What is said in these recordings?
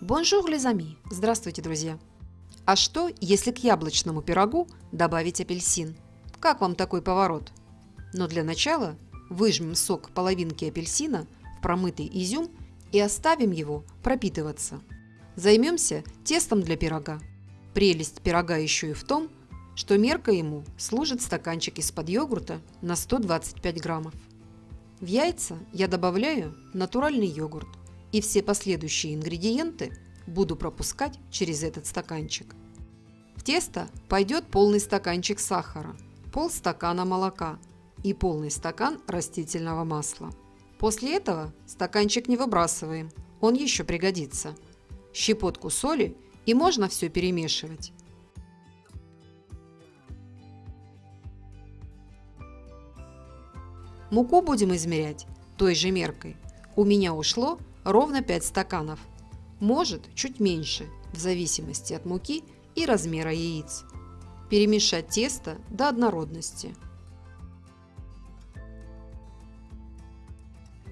Bonjour, les amis! Здравствуйте, друзья! А что, если к яблочному пирогу добавить апельсин? Как вам такой поворот? Но для начала выжмем сок половинки апельсина в промытый изюм и оставим его пропитываться. Займемся тестом для пирога. Прелесть пирога еще и в том, что мерка ему служит стаканчик из-под йогурта на 125 граммов. В яйца я добавляю натуральный йогурт и все последующие ингредиенты буду пропускать через этот стаканчик. В тесто пойдет полный стаканчик сахара, полстакана молока и полный стакан растительного масла. После этого стаканчик не выбрасываем, он еще пригодится. Щепотку соли и можно все перемешивать. Муку будем измерять той же меркой. У меня ушло ровно 5 стаканов. Может чуть меньше, в зависимости от муки и размера яиц. Перемешать тесто до однородности.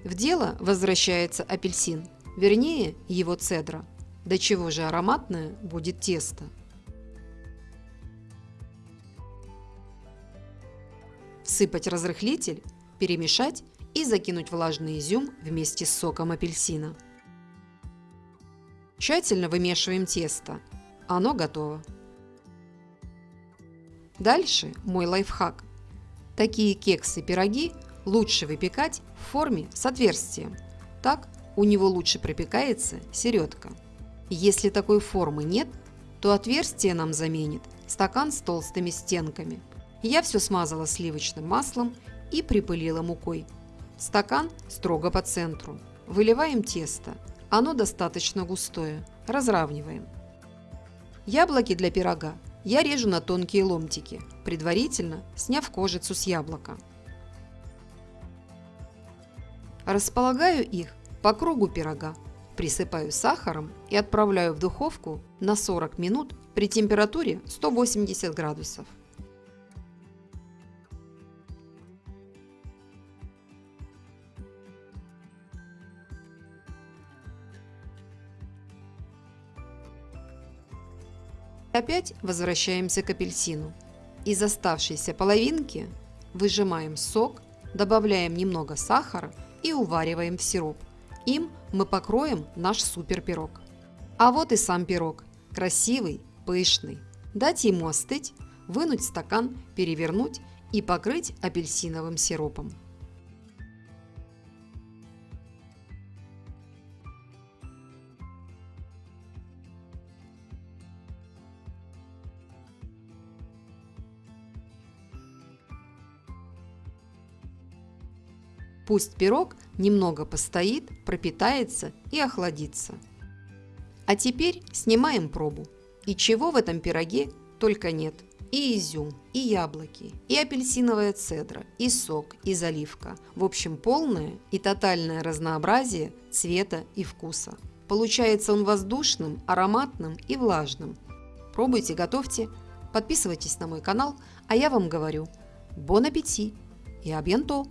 В дело возвращается апельсин, вернее его цедра. До чего же ароматное будет тесто. Всыпать разрыхлитель, перемешать и закинуть влажный изюм вместе с соком апельсина. Тщательно вымешиваем тесто. Оно готово. Дальше мой лайфхак. Такие кексы-пироги лучше выпекать в форме с отверстием. Так у него лучше пропекается середка. Если такой формы нет, то отверстие нам заменит стакан с толстыми стенками. Я все смазала сливочным маслом и припылила мукой. Стакан строго по центру. Выливаем тесто. Оно достаточно густое. Разравниваем. Яблоки для пирога я режу на тонкие ломтики, предварительно сняв кожицу с яблока. Располагаю их по кругу пирога, присыпаю сахаром и отправляю в духовку на 40 минут при температуре 180 градусов. Опять возвращаемся к апельсину. Из оставшейся половинки выжимаем сок, добавляем немного сахара и увариваем в сироп. Им мы покроем наш супер пирог. А вот и сам пирог. Красивый, пышный. Дать ему остыть, вынуть стакан, перевернуть и покрыть апельсиновым сиропом. Пусть пирог немного постоит, пропитается и охладится. А теперь снимаем пробу. И чего в этом пироге только нет. И изюм, и яблоки, и апельсиновая цедра, и сок, и заливка. В общем, полное и тотальное разнообразие цвета и вкуса. Получается он воздушным, ароматным и влажным. Пробуйте, готовьте, подписывайтесь на мой канал, а я вам говорю, бон аппетит и абьянто!